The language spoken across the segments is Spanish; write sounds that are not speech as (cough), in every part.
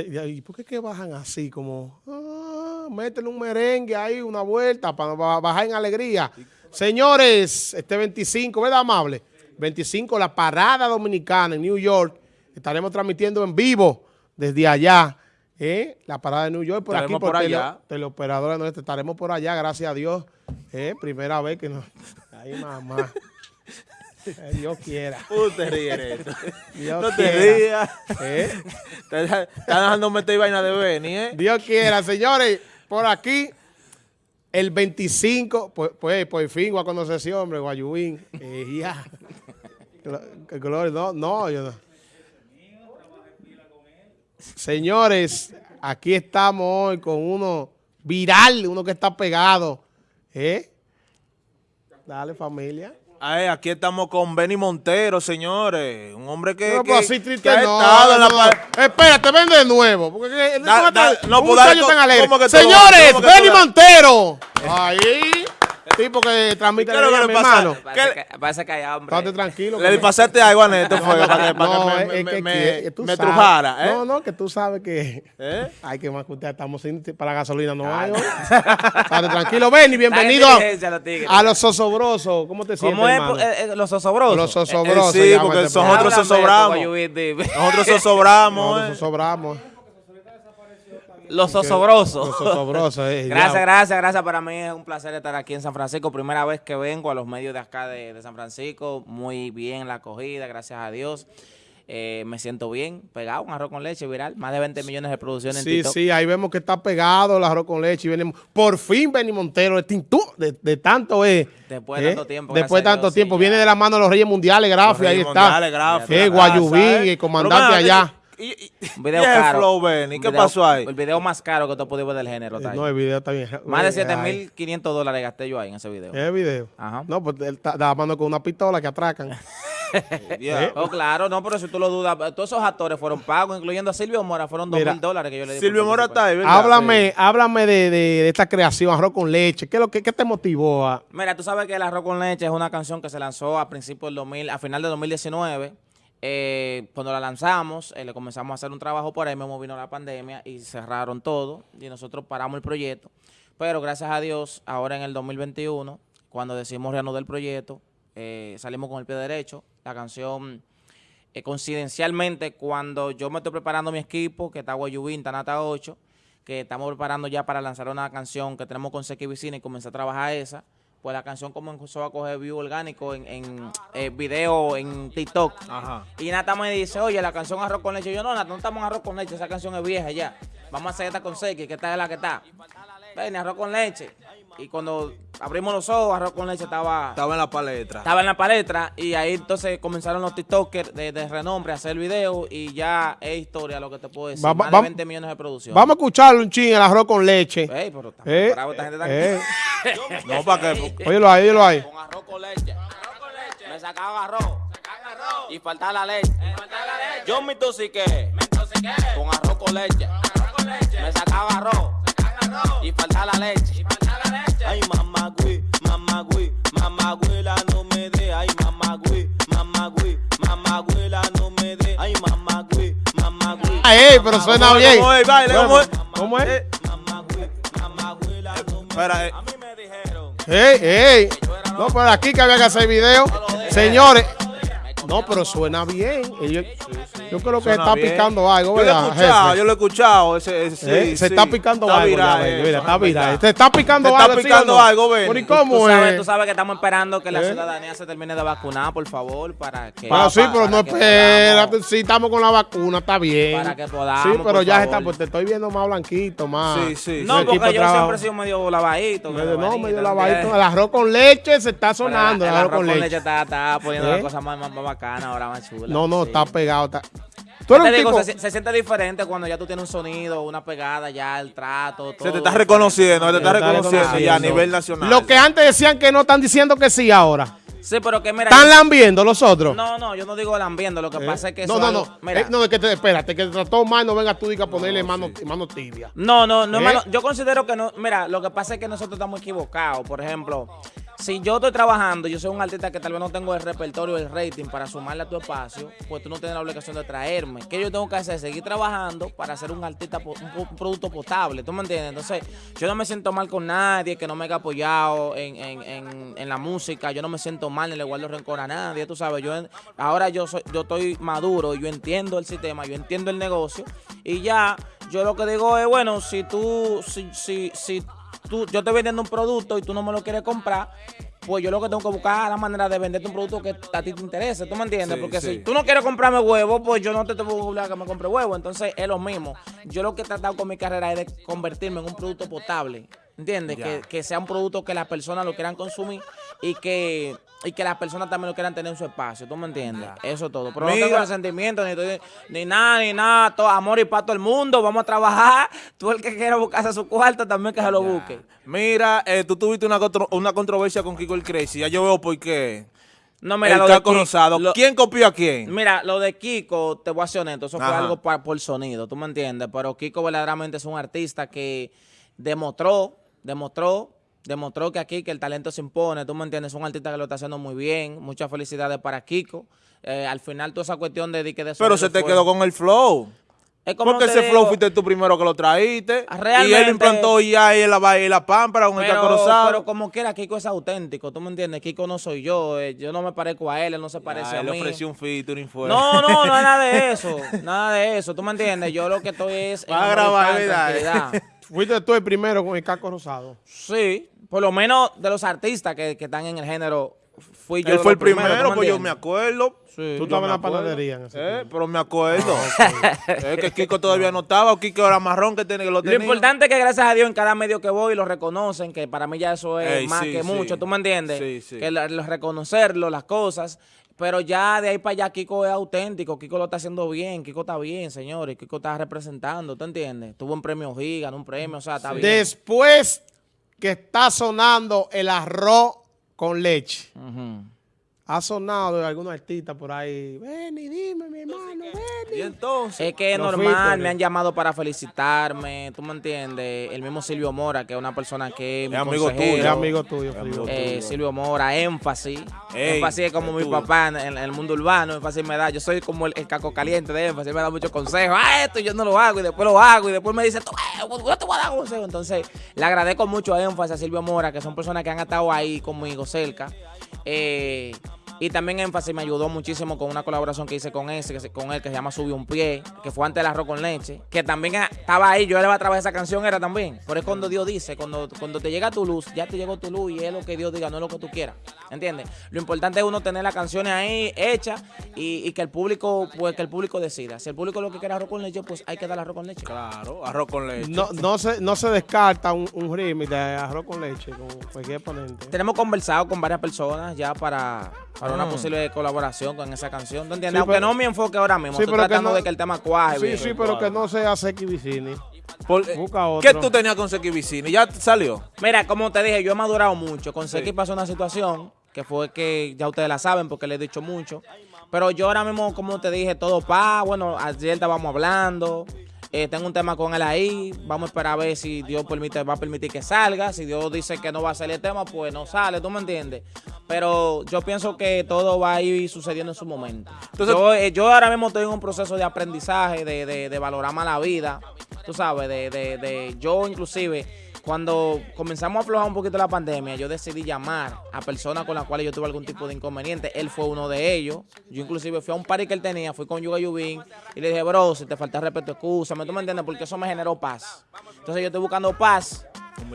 ¿Y por qué que bajan así? Como, ah, métele un merengue ahí, una vuelta para bajar en alegría. Señores, este 25, ¿verdad, amable? 25, la parada dominicana en New York. Estaremos transmitiendo en vivo desde allá. ¿eh? La parada de New York por aquí, por, allá. teleoperadora nuestra. Estaremos por allá, gracias a Dios. ¿eh? Primera vez que nos... (laughs) Ahí mamá. Dios quiera. (laughs) Usted ríe Dios no te rías. ¿Eh? Está dejando meter vaina de Beni, ¿eh? Dios quiera, señores. Por aquí, el 25, pues, pues por fin voy a conocer ese hombre, Guayubín. Eh, ya. No, no, yo no. Señores, aquí estamos hoy con uno viral, uno que está pegado. ¿Eh? Dale, familia. Ay, aquí estamos con Benny Montero, señores. Un hombre que, no, que, pues así triste que no, ha estado no, en la Espérate, ven de nuevo. Porque da, da, no, un tan alegre. Señores, Benny Montero. (laughs) Ahí tipo que transmite ¿Qué es lo que le pasa? Parece que hay hambre. Estate tranquilo. Le pasaste algo a Neto fue para que, para que me, me, me trujara. ¿eh? No, no, que tú sabes que ¿Eh? hay que más que usted estamos sin, para la gasolina no hay. Estate tranquilo, ven y bienvenido a los sosobrosos. ¿Cómo te sientes, ¿Cómo es pues, eh, eh, los sosobrosos? Los sosobrosos. sí, porque este nosotros sosobramos. (laughs) Nosotros sosobramos. Nosotros sosobramos. Los osobrosos. Los osobrosos, eh, Gracias, gracias, gracias. Para mí es un placer estar aquí en San Francisco. Primera vez que vengo a los medios de acá de, San Francisco. Muy bien la acogida, gracias a Dios. Eh, me siento bien, pegado, un arroz con leche viral, más de 20 millones de producciones sí, en Sí, sí, ahí vemos que está pegado el arroz con leche. Y viene, por fin Benny Montero, de, de, tanto es. Después de tanto tiempo. Después de tanto tiempo. viene de la mano de los Reyes Mundiales, Grafi, ahí está. Mundiales, Grafi, eh, Guayubín, el comandante allá. Y, video (laughs) caro. Flow, Benny? ¿Qué pasó ahí? El video más caro que tú podido ver del género. Está no, el video está bien. Más de 7.500 dólares gasté yo ahí en ese video. ¿En el video? Ajá. No, pues él está mano con una pistola que atracan. (laughs) ¿Eh? (laughs) Oh, claro, no, pero si tú lo dudas, todos esos actores fueron pagos, incluyendo a Silvio Mora, fueron dos mil dólares que yo le di. Silvio Mora está ahí, ¿verdad? Háblame, háblame de, de, esta creación, Arroz con Leche. ¿Qué, lo, qué, qué te motivó a...? Mira, tú sabes que el Arroz con Leche es una canción que se lanzó a principios del 2000, a final de 2019 eh, cuando la lanzamos, eh, le comenzamos a hacer un trabajo por ahí, mismo vino la pandemia y cerraron todo y nosotros paramos el proyecto. Pero gracias a Dios, ahora en el 2021, cuando decidimos reanudar el proyecto, eh, salimos con el pie derecho. La canción, coincidencialmente, cuando yo me estoy preparando mi equipo, que está Guayubín, Tanata 8, que estamos preparando ya para lanzar una canción que tenemos con Sequi Vicina y comenzar a trabajar esa, pues la canción comenzó a coger view orgánico en, en eh, video en TikTok. Y Nata me dice, oye, la canción Arroz con Leche. Yo, no, Nata, no estamos en Arroz con Leche, esa canción es vieja ya. Vamos a hacer esta con Seki, que esta es la que está. Ven, Arroz con Leche. Y cuando abrimos los ojos, Arroz con Leche estaba... Estaba en la palestra. Estaba en la palestra y ahí entonces comenzaron los TikTokers de, renombre a hacer el video y ya es historia lo que te puedo decir. Más de 20 millones de producción. Vamos a escucharlo un ching, el Arroz con Leche. Ey, pero está eh, bravo esta gente eh. No, para qué. Óyelo ahí, óyelo ahí. Con arroz con leche. Arroz con leche. Me sacaba arroz. Sacaba arroz. Y faltaba la leche. Eh, faltaba la leche. Yo me intoxiqué. Me intoxiqué. Con arroz con leche. Arroz con leche. Me sacaba arroz. Sacaba arroz. Y faltaba la leche. Y faltaba la leche. Ay, mamá, güey, mamá, güey, mamá, güela, no me dé. Ay, mamá, güey, mamá, güey, mamá, güela, no me dé. Ay, mamá, güey, mamá, güey. Ay, pero suena bien. ¿Cómo es? ¿cómo es? ¿Cómo es? Ey, ey. No, por aquí que había que hacer video. Señores. No, pero suena bien. Yo creo que está picando algo, ¿verdad? Yo lo he escuchado, yo lo he escuchado. Ese, ese, ¿Eh? Se está picando algo. Viral, ya, mira, está viral. Se está picando se algo. Está picando ¿sí algo, ven. ¿Y cómo tú es? Sabes, tú sabes que estamos esperando que la ¿Eh? ciudadanía se termine de vacunar, por favor, para que. Bueno, sí, pero no espérate. Si estamos con la vacuna, está bien. Para que podamos. Sí, pero ya está, pues te estoy viendo más blanquito, más. Sí, sí. No, porque yo siempre he sido medio lavadito. no, medio lavadito. El arroz con leche se está sonando. El arroz con leche está poniendo la ¿Eh? cosa más bacana, ahora más chula. No, no, está pegado. Se, siente diferente cuando ya tú tienes un sonido, una pegada, ya el trato, todo. Se te está reconociendo, se te está reconociendo ya a nivel nacional. Lo que antes decían que no están diciendo que sí ahora. Sí, pero que mira. ¿Están lambiendo los otros? No, no, yo no digo lambiendo. Lo que eh, pasa es que. No, no, no. Mira. Eh, no, es que te, espérate, que te trató mal, no venga tú y a ponerle mano, mano, tibia. No, no, no, ¿Eh? Yo considero que no. Mira, lo que pasa es que nosotros estamos equivocados. Por ejemplo, si yo estoy trabajando, yo soy un artista que tal vez no tengo el repertorio, el rating para sumarle a tu espacio, pues tú no tienes la obligación de traerme. ¿Qué yo tengo que hacer? Seguir trabajando para ser un artista, un, producto potable, ¿tú me entiendes? Entonces, yo no me siento mal con nadie que no me haya apoyado en, en- en- en la música, yo no me siento mal ni le guardo rencor a nadie, tú sabes, yo ahora yo soy, yo estoy maduro, yo entiendo el sistema, yo entiendo el negocio y ya, yo lo que digo es, bueno, si tú, si, si, si tú, yo estoy vendiendo un producto y tú no me lo quieres comprar, pues yo lo que tengo que buscar es la manera de venderte un producto que a ti te interese, ¿tú me entiendes? Sí, Porque sí. si tú no quieres comprarme huevo, pues yo no te tengo que obligar a que me compre huevo. Entonces es lo mismo. Yo lo que he tratado con mi carrera es de convertirme en un producto potable, ¿entiendes? Que, que sea un producto que las personas lo quieran consumir y que, y que las personas también lo quieran tener en su espacio, ¿tú me entiendes? Eso es todo. Pero no Mira. tengo resentimiento, ni, estoy- ni nada, ni nada. Todo amor y para todo el mundo. Vamos a trabajar. (laughs) Tú el que quiera buscarse su cuarto también que se lo busque. Mira, eh, tú tuviste una, contro- una controversia con Kiko el Crazy. Ya yo veo por qué. No, mira, el lo de caco rosado. lo- ¿Quién copió a quién? Mira, lo de Kiko, te voy a ser honesto, eso fue algo pa- por sonido, ¿tú me entiendes? Pero Kiko verdaderamente es un artista que demostró, demostró, demostró que aquí que el talento se impone, ¿tú me entiendes? Es un artista que lo está haciendo muy bien, muchas felicidades para Kiko. Eh, al final toda esa cuestión de, de que de Pero se te fue- quedó con el flow. Es como Porque ese flow fuiste tú primero que lo traíste. Y él implantó ya ahí la, y la pámpara con el rosado. pero como quiera, Kiko es auténtico, ¿tú me entiendes? Kiko no soy yo, eh, yo no me parezco a él, él no se parece Ya, a él mí. le ofreció un featuring. No, no, no es nada de (laughs) eso. Nada de eso. ¿Tú me entiendes? Yo lo que estoy es. en Va a grabar. Fuiste tú el primero con el caco rosado. Sí, por lo menos de los artistas que, que están en el género, fui yo. Él fue el primero, ¿tú pues yo me acuerdo. Sí. Tú estabas en la panadería en ese Eh, pero me acuerdo. (laughs) es que Kiko todavía no estaba. O Kiko era marrón que, tiene, que lo Lo tenía. importante es que gracias a Dios en cada medio que voy lo reconocen, que para mí ya eso es Ey, más sí, que sí. mucho, ¿tú me entiendes? Sí, sí. Que lo, lo reconocerlo, las cosas. Pero ya de ahí para allá Kiko es auténtico, Kiko lo está haciendo bien, Kiko está bien, señores, Kiko está representando, ¿tú entiendes? Tuvo un premio Giga, un premio, o sea, está bien. Después que está sonando el arroz con leche. Ha sonado de algún artista por ahí. Ven y dime, mi hermano, ven. Y entonces. Es que es normal, me han llamado para felicitarme, tú me entiendes. El mismo Silvio Mora, que es una persona que es mi amigo consejero. tuyo. Es amigo tuyo, Es amigo Eh, Silvio Mora, énfasis. Ey, énfasis es como mi tuyo. papá en, en el mundo urbano. Énfasis me da, yo soy como el, el caco caliente de énfasis, me da muchos consejos. Ah, esto yo no lo hago y después lo hago y después me dice, tú, eh, yo te voy a dar consejos. Entonces, le agradezco mucho a énfasis a Silvio Mora, que son personas que han estado ahí conmigo cerca. Eh, y también énfasis me ayudó muchísimo con una colaboración que hice con ese, que se- con él, que se llama Sube un pie, que fue antes del arroz con leche, que también estaba ahí, yo le iba a de esa canción, era también. Por eso cuando Dios dice, cuando, cuando te llega tu luz, ya te llegó tu luz y es lo que Dios diga, no es lo que tú quieras. ¿Entiendes? Lo importante es uno tener las canciones ahí hechas y, y que el público, pues que el público decida. Si el público lo que quiere es arroz con leche, pues hay que dar arroz con leche. Claro, arroz con leche. No, no, se, no se descarta un, un remix de arroz con leche con cualquier ponente. Tenemos conversado con varias personas ya para, para una Mm. posible colaboración con esa canción. ¿Tú entiendes? Aunque no mi enfoque ahora mismo. Estoy tratando de que el tema cuaje. Sí, sí, pero que no sea Seki Vicini. Eh, Busca otro. ¿Qué tú tenías con Seki Vicini? ¿Ya salió? Mira, como te dije, yo he madurado mucho. Con. Seki pasó una situación que fue que ya ustedes la saben porque le he dicho mucho. Pero yo ahora mismo, como te dije, todo pa. Bueno, ayer estábamos hablando. Eh, tengo un tema con él ahí. Vamos a esperar a ver si Dios permite, va a permitir que salga. Si Dios dice que no va a salir el tema, pues no sale, ¿tú me entiendes? Pero yo pienso que todo va a ir sucediendo en su momento. Entonces- yo, eh, yo ahora mismo estoy en un proceso de aprendizaje, de, de, de valorar más la vida. Tú sabes, de, de, de yo inclusive cuando comenzamos a aflojar un poquito la pandemia, yo decidí llamar a personas con las cuales yo tuve algún tipo de inconveniente. Él fue uno de ellos. Yo inclusive fui a un party que él tenía, fui con Yuga Yubin y le dije, bro, si te falta respeto, excúsame. ¿Tú me entiendes? Porque eso me generó paz. Entonces yo estoy buscando paz.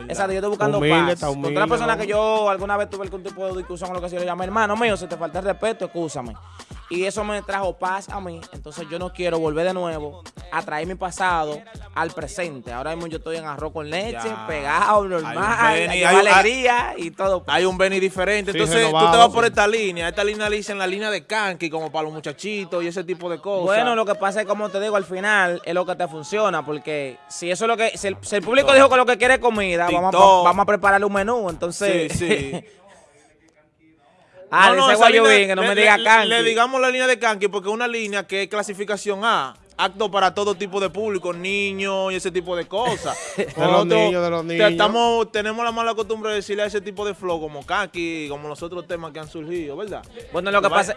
Exacto, yo estoy buscando Humilde, paz. humilde, otra persona que yo alguna vez tuve algún tipo de discusión o lo que sea, yo le llamé, hermano mío, si te falta respeto, excúsame. Y eso me trajo paz a mí. Entonces yo no quiero volver de nuevo a traer mi pasado al presente. Ahora mismo yo estoy en arroz con leche, Ya. pegado, normal, Hay Benny, alegría y todo. Hay un Benny diferente. Sí, Entonces tú te vas sí. por esta línea. Esta línea le dicen la línea de Kanki, como para los muchachitos y ese tipo de cosas. Bueno, lo que pasa es como te digo, al final es lo que te funciona, porque si eso es lo que, si el, si el público dijo que lo que quiere es comida, vamos a, vamos a prepararle un menú, entonces. Sí, sí. (laughs) ah, No, no, que no le- me diga Kanki. Le digamos la línea de Kanki porque es una línea que es clasificación A. acto para todo tipo de público, niños y ese tipo de cosas. (laughs) De los niños, de los niños. Estamos, tenemos la mala costumbre de decirle a ese tipo de flow como Kaki, como los otros temas que han surgido, ¿verdad? Bueno, lo que pasa...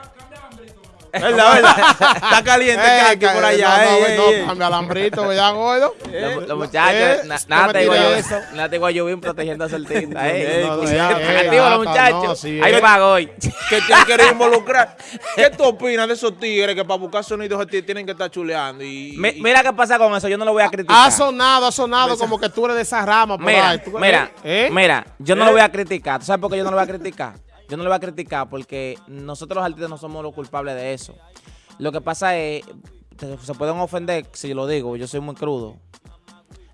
¿Verdad, verdad? Está caliente Eh, Kaki por allá. No, no, ey, no, ey. cambia alambrito, ¿verdad, gordo? Los, los eh, muchachos, no nada te digo yo, eso. nada te digo yo bien protegiendo a eh. No, no, eh, Negativo los muchachos. no, Ahí eh. pago hoy. que te han querido involucrar. (laughs) ¿Qué tú opinas de esos tigres que para buscar sonidos tienen que estar chuleando? Mi- mira qué pasa con eso, yo no lo voy a criticar. Ha sonado, ha sonado como que tú eres de esa rama por Mira, mira, ¿eh? mira, yo no ¿Eh? lo voy a criticar. ¿Tú sabes por qué yo no lo voy a criticar? Yo no lo voy a criticar porque nosotros los artistas no somos los culpables de eso. Lo que pasa es, se pueden ofender si lo digo, yo soy muy crudo.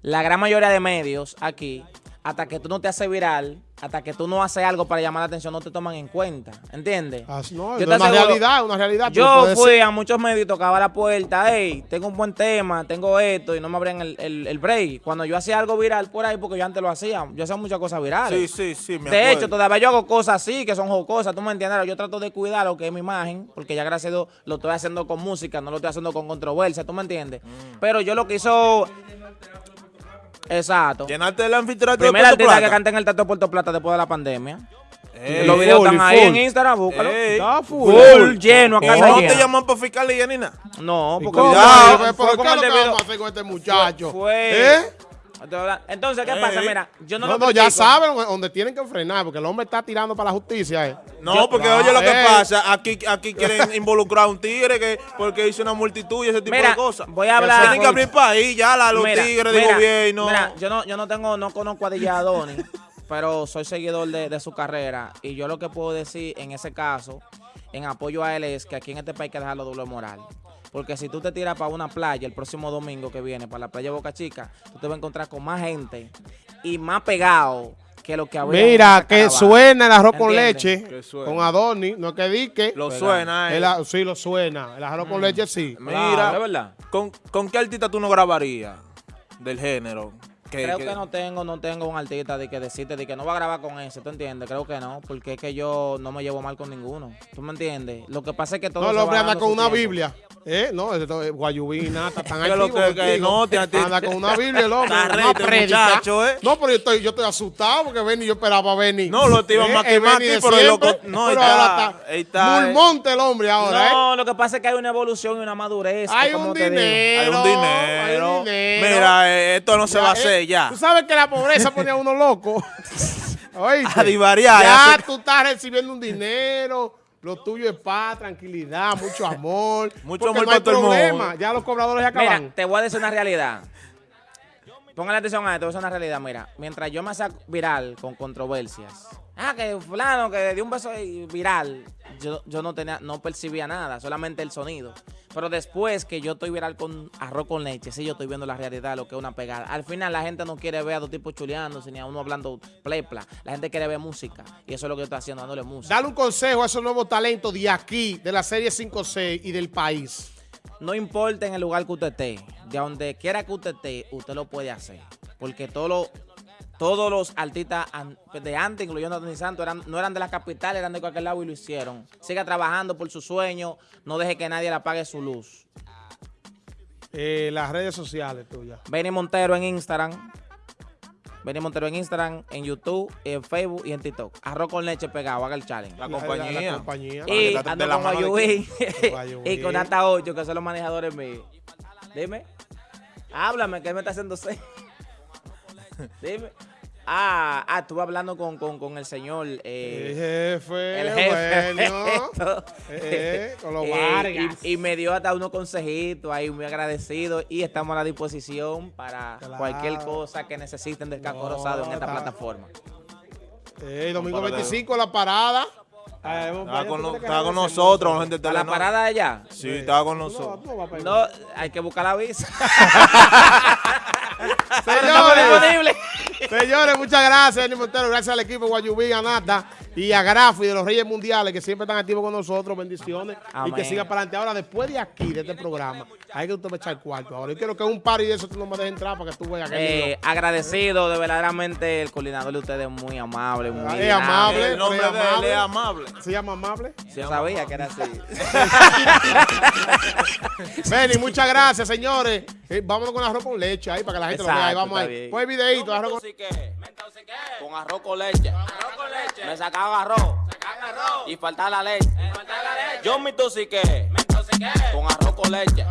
La gran mayoría de medios aquí, hasta que tú no te haces viral, hasta que tú no haces algo para llamar la atención, no te toman en cuenta. ¿Entiendes? Ah, no, Yo es te una aseguro- realidad, una realidad. tú Yo fui a muchos medios y tocaba la puerta, hey, tengo un buen tema, tengo esto, y no me abrían el, el- el break. Cuando yo hacía algo viral por ahí, porque yo antes lo hacía, yo hacía muchas cosas virales. Sí, sí, sí, me de hecho, todavía yo hago cosas así, que son jocosas, tú me entiendes. Yo trato de cuidar lo que es mi imagen, porque ya gracias a Dios lo estoy haciendo con música, no lo estoy haciendo con controversia, tú me entiendes. Mm. Pero yo lo que hizo... Exacto. Llenarte el anfiteatro de Primer Puerto artista que Plata. canta en el Teatro de Puerto Plata después de la pandemia. Ey, Los videos full, están y ahí en full. Instagram, búscalo. ey. Está full. Full, lleno, a ¿Y casa no te llaman para fiscalía ni nada? No, ¿Y porque cómo? Cuidado. Pero, fue ¿Pero con qué es lo que vamos a hacer con este muchacho? Fue. ¿Eh? Entonces, ¿qué pasa? Ey. Mira, yo no, No, lo no, ya critico. saben donde tienen que frenar, porque el hombre está tirando para la justicia. eh. No, Yo- porque Ah, oye lo que ey. pasa, aquí, aquí quieren (laughs) involucrar a un tigre que porque hizo una multitud y ese tipo Mira, de cosas. voy a hablar- Tienen que abrir país ya la, los Mira, tigres de gobierno. Mira, yo no, yo no tengo, no conozco a DJ Adoni, pero soy seguidor de, de su carrera. Y yo lo que puedo decir en ese caso, en apoyo a él, es que aquí en este país hay que dejarlo doble moral. Porque si tú te tiras para una playa el próximo domingo que viene, para la playa Boca Chica, tú te vas a encontrar con más gente y más pegado que lo que había. Mira, que caravana. suena el arroz con ¿Entiendes? leche con Adorni, no es que dique. lo suena, eh. El sí, lo suena. El arroz con leche sí. Mira, Claro, verdad. ¿con, ¿con qué artista tú no grabarías del género? Que, Creo que- que no tengo, no tengo un artista de que decirte de que no va a grabar con ese, ¿tú entiendes? Creo que no, porque es que yo no me llevo mal con ninguno. ¿Tú me entiendes? Lo que pasa es que todo No, el hombre anda con una tiempo. Biblia. ¿Eh? No, esto es Guayubina, está tan (laughs) Que lo activo que- que contigo. no, te- Anda con una Biblia hombre, Está una ready este muchacho, ¿eh? No, pero yo estoy, yo estoy asustado porque Benny, yo esperaba a Benny. No, lo te iba más que el más Benny a ti, de pero el loco- no, pero está, ahora ahí está, eh. Mulmonte el hombre ahora, ¿eh? No, lo que pasa es que hay una evolución y una madurez. Hay un dinero. hay un dinero. hay un dinero. Mira, eh, esto no se va a eh, hacer ya. Tú sabes que la pobreza pone a uno loco. (laughs) (laughs) Oíste. A divariar, Ya tú estás recibiendo un dinero. Lo tuyo es paz, tranquilidad, mucho amor. Mucho amor no hay para todo el mundo. problema. Ya los cobradores ya Mira, acaban. te voy a decir una realidad. Póngale atención a esto, decir una realidad. Mira, mientras yo me saco viral con controversias. Ah, que fulano que dio un beso viral. Yo, yo no tenía, no percibía nada, solamente el sonido. Pero después que yo estoy viral con arroz con leche, sí, yo estoy viendo la realidad, lo que es una pegada. Al final la gente no quiere ver a dos tipos chuleándose ni a uno hablando plepla. La gente quiere ver música. Y eso es lo que yo estoy haciendo, dándole música. Dale un consejo a esos nuevos talentos de aquí, de la serie 5-6 y del país. No importa en el lugar que usted esté, de donde quiera que usted esté, usted lo puede hacer. Porque todos los, todos los artistas de antes, incluyendo a Tony Santos, eran, no eran de la capital, eran de cualquier lado y lo hicieron. Siga trabajando por su sueño, no deje que nadie le apague su luz. Eh, las redes sociales tuyas. Benny Montero en Instagram. Benny Montero en Instagram, en YouTube, en Facebook y en TikTok. Arroz con leche pegado, haga el challenge. La La- compañía. la- la compañía. Y trate ando de la con (laughs) y con Hasta 8, que son los manejadores míos. Dime. Háblame, que él me está haciendo seis. (laughs) Dime. Ah, ah, estuve hablando con, con, con el señor. El Eh, jefe, el jefe. bueno. (laughs) Esto. Eh, con los Eh, Vargas. y, y me dio hasta unos consejitos ahí, muy agradecido. Y estamos a la disposición para Claro. cualquier cosa que necesiten del casco No, rosado en esta está- plataforma. Eh, domingo Para de- 25 la parada. Ah, hemos- Estaba con, no- estaba con nosotros, gente de ¿A la parada de allá? Sí, estaba con No, nosotros. No, hay que buscar la visa. (laughs) (laughs) Señores, disponible. Señores, muchas gracias, Benny Montero. Gracias al equipo Guayubí, Anata. Y a Grafi de los Reyes Mundiales, que siempre están activos con nosotros. Bendiciones. Y que siga para adelante. Ahora, después de aquí, de este programa, hay que usted me echar cuarto. Ahora, yo quiero que un par y de eso tú no me dejes entrar para que tú veas que Eh, agradecido, de verdaderamente el coordinador de ustedes es muy amable, muy Es amable. El nombre pero de él amable. es amable. ¿Se llama amable? Yo sabía que era así. (laughs) Benny, muchas gracias, señores. Eh, vámonos con arroz con leche ahí para que la gente lo vea. Ahí vamos ahí. Pues videito, arroz con. Con arroz con leche. Me sacaba arroz. Y faltaba la leche. Yo me intoxiqué. Con arroz con leche.